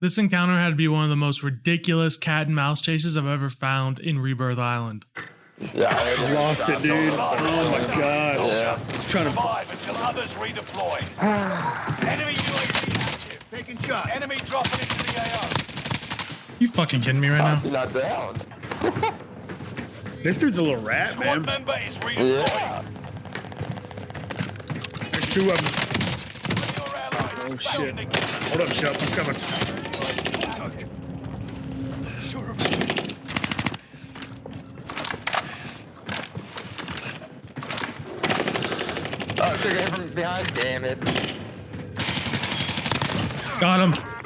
This encounter had to be one of the most ridiculous cat and mouse chases I've ever found in Rebirth Island. Yeah, I lost it, dude. Oh my god. Yeah. Trying to. Survive until others redeploy. Enemy UAV active. Taking shots. Enemy dropping into the AO. You fucking kidding me right now? he not down? This dude's a little rat, Squad man. member is redeploying. Yeah. There's two of them. Oh, shit. Hold up, Shep. I'm coming. Oh, took it from behind. Damn it. Got him.